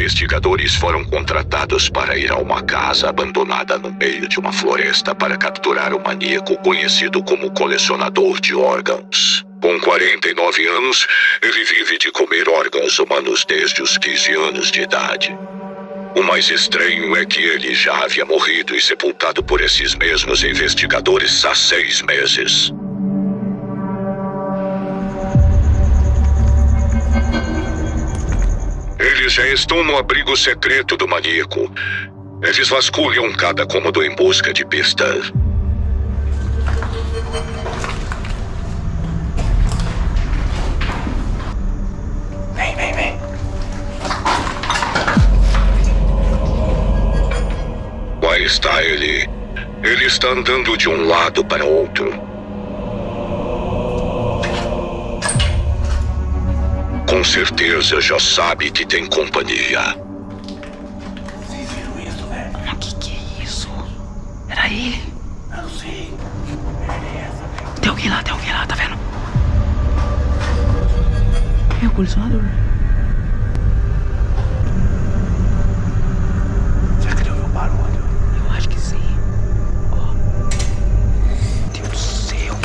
investigadores foram contratados para ir a uma casa abandonada no meio de uma floresta para capturar o maníaco conhecido como colecionador de órgãos. Com 49 anos, ele vive de comer órgãos humanos desde os 15 anos de idade. O mais estranho é que ele já havia morrido e sepultado por esses mesmos investigadores há seis meses. Eles já estão no abrigo secreto do maníaco. Eles vasculham cada cômodo em busca de pistas. Vem, vem, vem. Lá está ele. Ele está andando de um lado para outro. Com certeza já sabe que tem companhia. Vocês viram isso, velho? Mas que que é isso? Era ele? Eu não sei. Beleza. Tem alguém lá, tem alguém lá, tá vendo? É o colecionador. Será que ele ouviu o barulho? Eu acho que sim. Ó. Meu Deus do céu.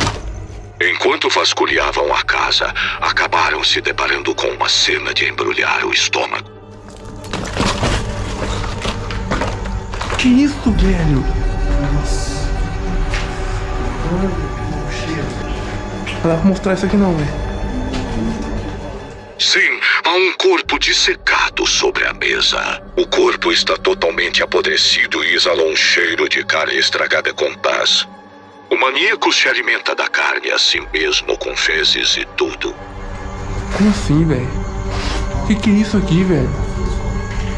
Enquanto vasculhavam a casa, acabaram se deparando com uma cena de embrulhar o estômago. Que isso, velho? Nossa. Não dá pra mostrar isso aqui não, velho. Sim, há um corpo dissecado sobre a mesa. O corpo está totalmente apodrecido e exala um cheiro de carne estragada com paz. O maníaco se alimenta da carne a si mesmo com fezes e tudo. Como assim, velho? Que que é isso aqui, velho?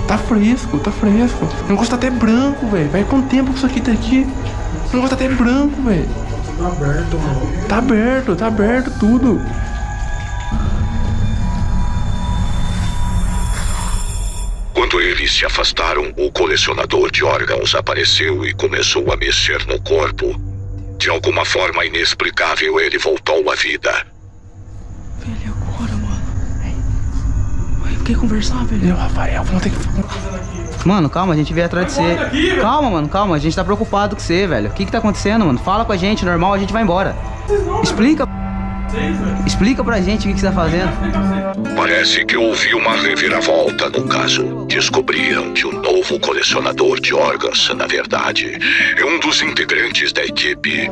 Tá fresco, tá fresco. O negócio tá até branco, velho. Vai quanto tempo que isso aqui tá aqui? O negócio tá até branco, velho. Tudo aberto, mano. Tá aberto, tá aberto tudo. Quando eles se afastaram, o colecionador de órgãos apareceu e começou a mexer no corpo. De alguma forma inexplicável, ele voltou à vida. Velho, agora, mano? Ué, quer conversar, velho? Eu, Rafael, vamos ter que. Mano, calma, a gente veio atrás de você. Calma, mano, calma, a gente tá preocupado com você, velho. O que que tá acontecendo, mano? Fala com a gente, normal, a gente vai embora. Explica. Explica pra gente o que você tá fazendo. Parece que houve uma reviravolta no caso. Descobriram que o novo colecionador de órgãos, na verdade, é um dos integrantes da equipe.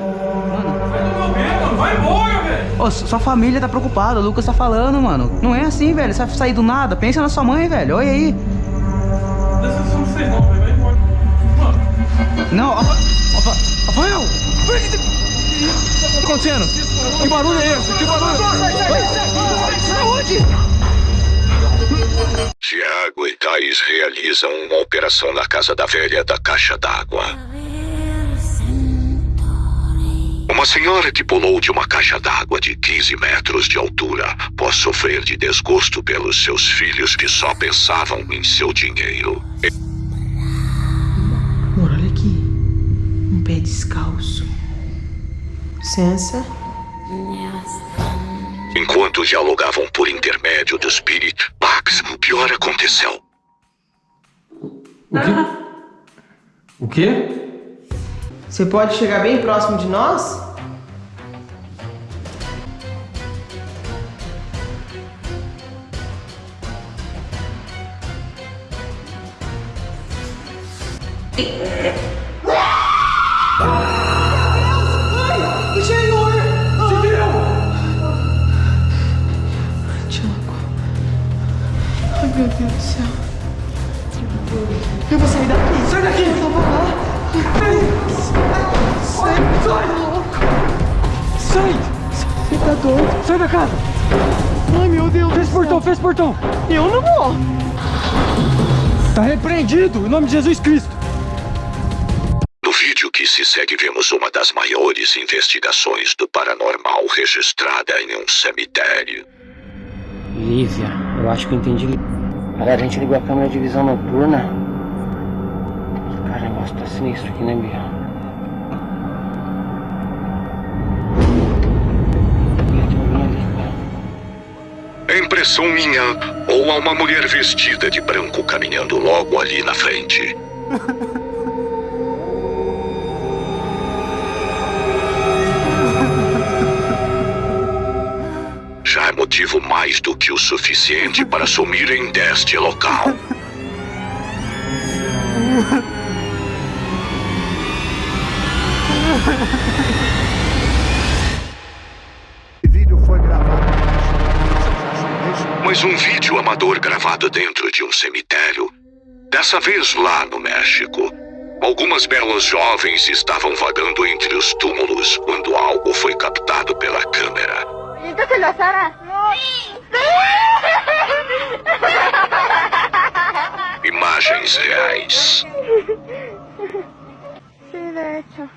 Ô, su- sua família tá preocupada, o Lucas tá falando, mano. Não é assim, velho. Você vai sair do nada. Pensa na sua mãe, velho. Olha aí. Não, Rafa- Rafa- Rafael! O que tá acontecendo? Que barulho é esse? Que barulho? Tiago e Thais realizam uma operação na casa da velha da caixa d'água. Uma senhora que pulou de uma caixa d'água de 15 metros de altura pode sofrer de desgosto pelos seus filhos que só pensavam em seu dinheiro. Amor, olha aqui. Um pé descalço. Licença. Enquanto dialogavam por intermédio do espírito, Pax, o pior aconteceu. O quê? O quê? Você pode chegar bem próximo de nós? Daqui. Sai. Sai. Sai. Você tá doido? Sai da casa. Ai, meu Deus o portão, o portão. Eu não vou. Tá repreendido, em nome de Jesus Cristo. No vídeo que se segue, vemos uma das maiores investigações do paranormal registrada em um cemitério. Lívia, eu acho que entendi. Galera, a gente ligou a câmera de visão noturna. Negócio tá sinistro aqui, né, Bia? Impressão minha ou a uma mulher vestida de branco caminhando logo ali na frente. Já é motivo mais do que o suficiente para sumirem deste local. Gravado dentro de um cemitério. Dessa vez lá no México. Algumas belas jovens estavam vagando entre os túmulos quando algo foi captado pela câmera. Imagens reais. Sí, de hecho.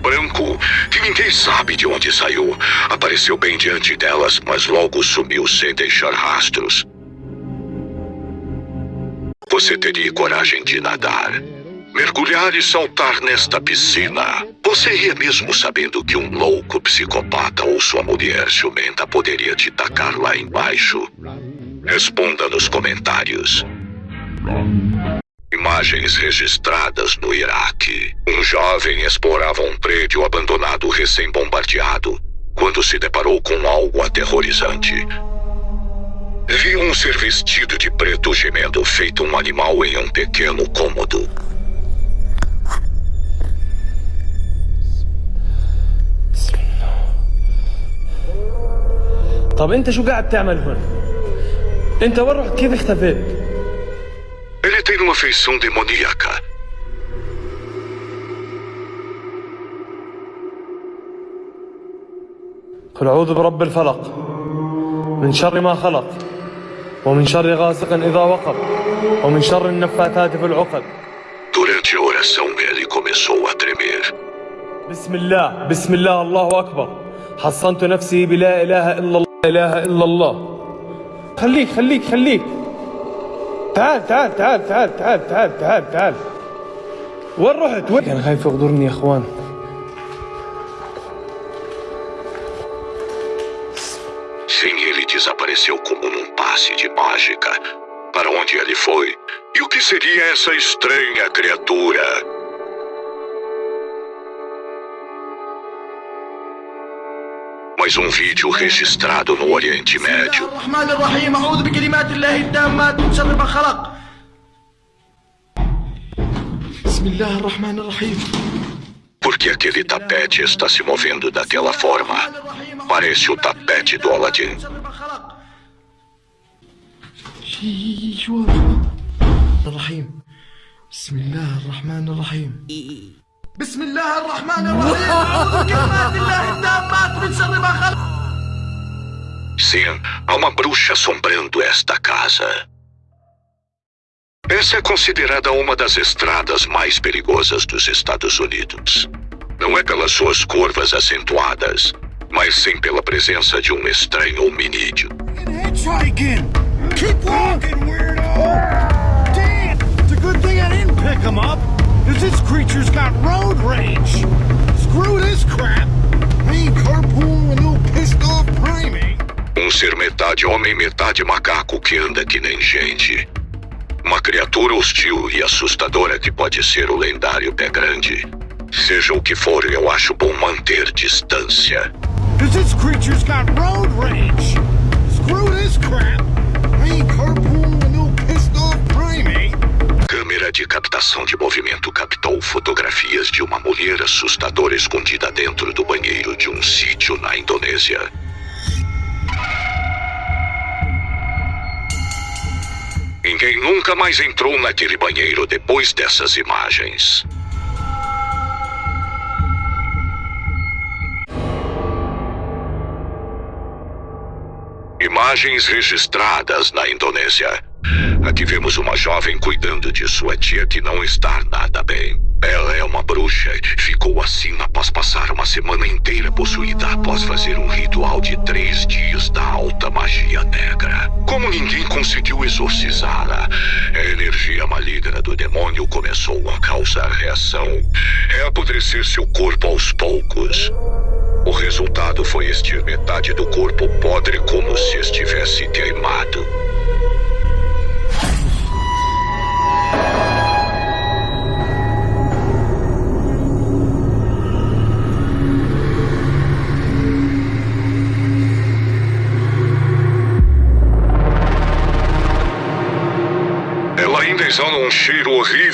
Branco, que ninguém sabe de onde saiu, apareceu bem diante delas, mas logo sumiu sem deixar rastros. Você teria coragem de nadar, mergulhar e saltar nesta piscina? Você ia mesmo sabendo que um louco psicopata ou sua mulher ciumenta poderia te tacar lá embaixo? Responda nos comentários Imagens registradas no Iraque. Um jovem explorava um prédio abandonado recém-bombardeado quando se deparou com algo aterrorizante. Viu um ser vestido de preto gemendo feito um animal em um pequeno cômodo. طب انت شو قاعد تعمل هون انت وين رحت كيف اختفيت Tem uma feição demoníaca. قل أعوذ برب الفلق من شر ما خلق ومن شر غاسق إذا وقب ومن شر النفاثات في العقد Durante a oração, ele começou a tremer. بسم الله بسم الله الله أكبر حصنت نفسي بلا إله إلا الله لا إله إلا الله خليك خليك خليك تعال تعال تعال تعال تعال تعال تعال تعال وين رحت وين كان خايف يغدرني يا اخوان Sim, ele desapareceu como num passe de mágica. Para onde ele foi? E o que seria essa estranha criatura? mais um vídeo registrado no Oriente Médio. Porque aquele tapete está se movendo daquela forma. Parece o tapete do Aladdin. شي- شو هذا؟ الرحيم بسم الله الرحمن الرحيم بسم الله الرحمن الرحيم أعوذ بكلمات الله التامات من شر ما خلق Sim, há uma bruxa assombrando esta casa. Essa é considerada uma das estradas mais perigosas dos Estados Unidos. Não é pelas suas curvas acentuadas, mas sim pela presença de um estranho hominídeo. This creature's got road rage! Screw this crap! Carpooling with no pissed off primate! Um ser metade homem, metade macaco que anda que nem gente. Uma criatura hostil e assustadora que pode ser o lendário pé grande. Seja o que for, eu acho bom manter distância. Because this creature's got road rage! Screw this crap! Ain't De captação de movimento captou fotografias de uma mulher assustadora escondida dentro do banheiro de um sítio na Indonésia. Ninguém nunca mais entrou naquele banheiro depois dessas imagens. Imagens registradas na Indonésia. Aqui vemos uma jovem cuidando de sua tia que não está nada bem. Ela é uma bruxa e ficou assim após passar uma semana inteira possuída após fazer um ritual de três dias da alta magia negra. Como ninguém conseguiu exorcizá-la, a energia maligna do demônio começou a causar reação, é apodrecer seu corpo aos poucos. O resultado foi este metade do corpo podre como se estivesse queimado.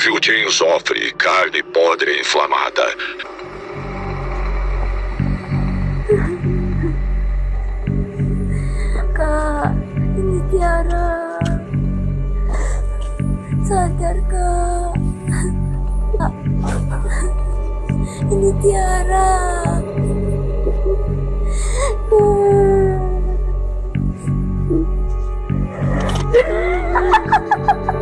Horrível de enxofre, carne podre inflamada. Kak, ini Tiara. Sadar, Kak. Ini Tiara. De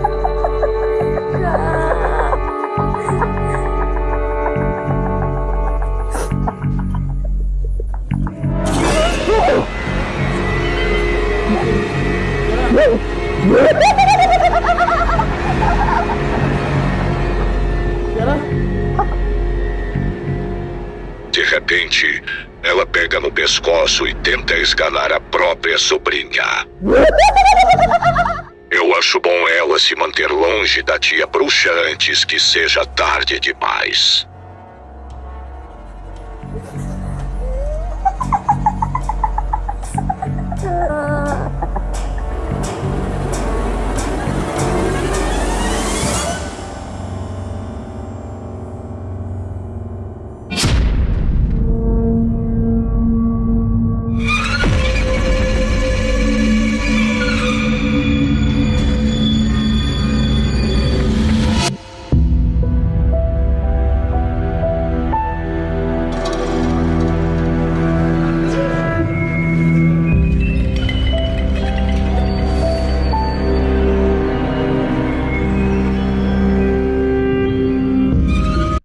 e tenta esgalar a própria sobrinha. Eu acho bom ela se manter longe da tia bruxa antes que seja tarde demais.